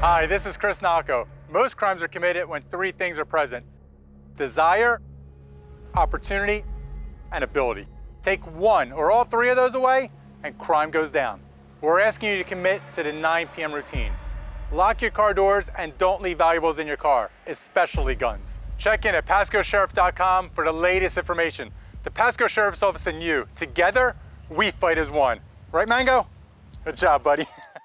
Hi, this is Chris Nocco. Most crimes are committed when three things are present. Desire, opportunity, and ability. Take one or all three of those away, and crime goes down. We're asking you to commit to the 9 p.m. routine. Lock your car doors and don't leave valuables in your car, especially guns. Check in at PascoSheriff.com for the latest information. The Pasco Sheriff's Office and you, together, we fight as one. Right, Mango? Good job, buddy.